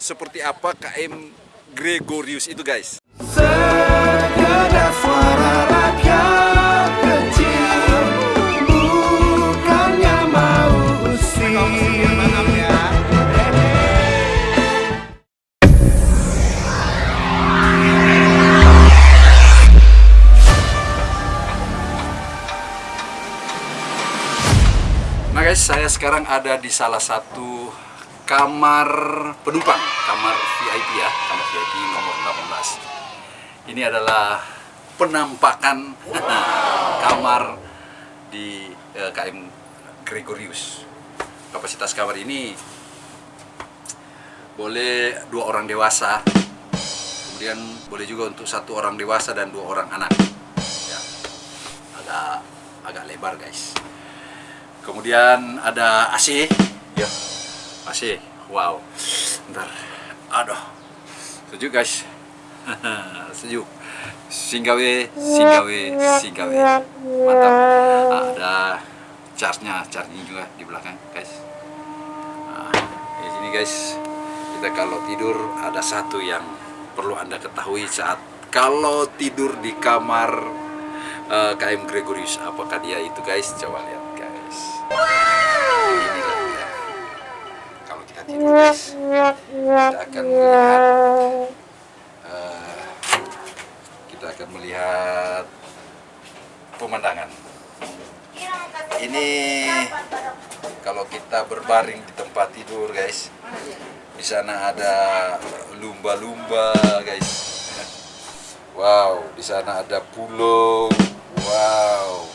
seperti apa KM Gregorius itu guys. Sekedar suara rakyat kecil Bukannya mau usir Nah guys, saya sekarang ada di salah satu kamar penumpang, kamar VIP ya, kamar VIP nomor 18. Ini adalah penampakan kamar di eh, KM Gregorius. Kapasitas kamar ini boleh dua orang dewasa, kemudian boleh juga untuk satu orang dewasa dan dua orang anak. Ya, agak agak lebar guys. Kemudian ada AC. Ya. AC. Wow. Ntar. Aduh. Sejuk guys. Sejuk. Singgawe, singgawe, singgawe. Mantap. Ah, ada charge-nya, charging juga di belakang guys. Nah, di sini guys, kita kalau tidur ada satu yang perlu anda ketahui saat kalau tidur di kamar eh, KM Gregorius. Apakah dia itu guys? Coba lihat guys. Kita akan melihat eh, kita akan melihat pemandangan. Ini kalau kita berbaring di tempat tidur guys, di sana ada lumba-lumba guys. Wow, di sana ada pulau. Wow.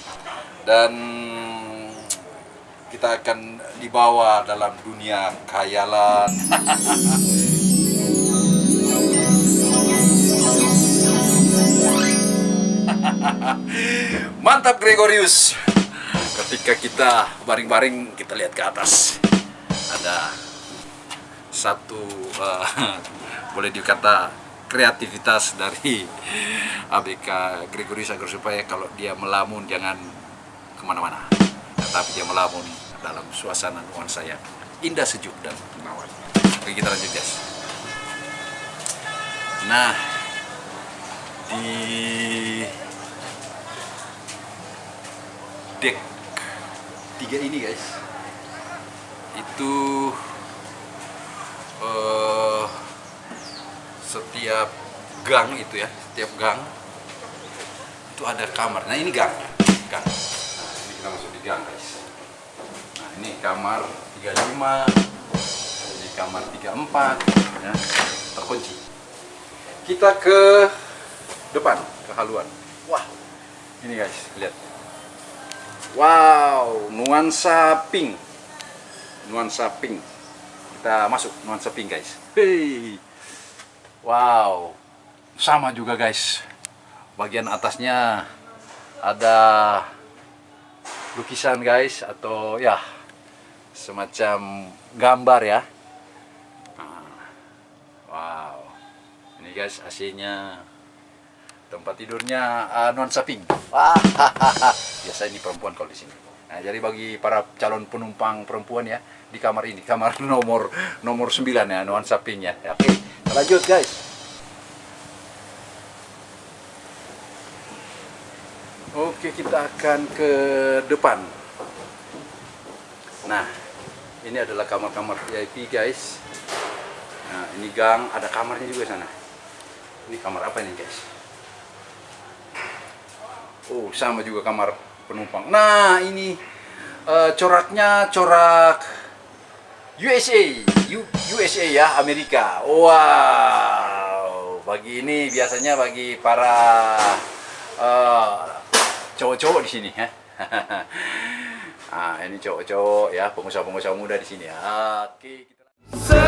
Dan kita akan dibawa dalam dunia khayalan. Mantap Gregorius. Ketika kita baring-baring kita lihat ke atas ada satu eh, boleh dikata kreativitas dari ABK Gregorius agar supaya kalau dia melamun jangan ke mana-mana tetapi dia melamun dalam suasana nuansa yang indah sejuk dan menawan oke kita lanjut guys nah di deck tiga ini guys itu eh, setiap gang itu ya setiap gang itu ada kamar. Nah ini gang. Gang. Nah, ini kita masuk di gang guys ini kamar 35 ini kamar 34 ya terkunci. Kita ke depan ke haluan wah. Ini guys lihat. Wow. Nuansa pink. Nuansa pink. Kita masuk nuansa pink guys. Hei. Wow. Sama juga guys. Bagian atasnya ada lukisan guys atau ya semacam gambar ya. Nah, wow. Ini guys AC-nya tempat tidurnya uh, nuansa pink wah biasa ini perempuan kalau di sini. Nah, jadi bagi para calon penumpang perempuan ya di kamar ini kamar nomor nomor 9 ya nuansa pink ya. Oke lanjut guys. Oke, kita akan ke depan. Nah, ini adalah kamar-kamar VIP, guys. Nah, ini gang, ada kamarnya juga sana. Ini kamar apa ini, guys? Oh, sama juga kamar penumpang. Nah, ini eh, coraknya corak USA, U- USA ya, Amerika. Wow, bagi ini biasanya bagi para eh, cowok-cowok di sini ya. ah, ini cowok-cowok ya, pengusaha-pengusaha muda di sini ya. Oke, kita